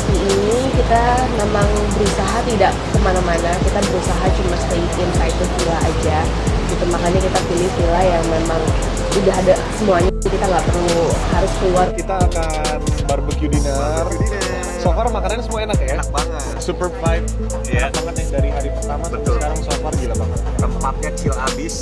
seperti ini kita memang berusaha tidak ke mana-mana kita berusaha cuma stay inside the villa aja gitu makanya kita pilih villa yang memang udah ada semuanya kita nggak perlu harus keluar Kita akan barbecue dinner. So far makanannya semua enak ya. enak banget Super vibe. yeah. Enak banget yang dari hari pertama Betul. sekarang so far gila banget. tempatnya chill abis